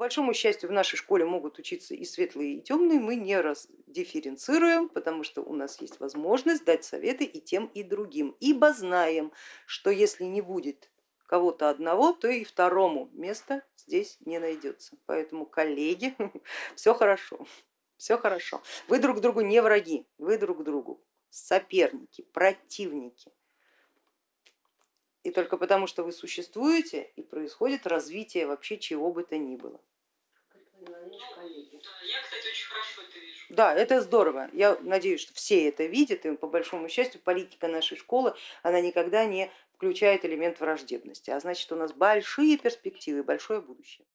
большому счастью, в нашей школе могут учиться и светлые, и темные, мы не раздифференцируем, потому что у нас есть возможность дать советы и тем, и другим, ибо знаем, что если не будет кого-то одного, то и второму место здесь не найдется. Поэтому, коллеги, все хорошо, все хорошо. Вы друг другу не враги, вы друг другу соперники, противники. И только потому, что вы существуете, и происходит развитие вообще чего бы то ни было. Да, это здорово. Я надеюсь, что все это видят, и по большому счастью политика нашей школы, она никогда не включает элемент враждебности, а значит у нас большие перспективы, большое будущее.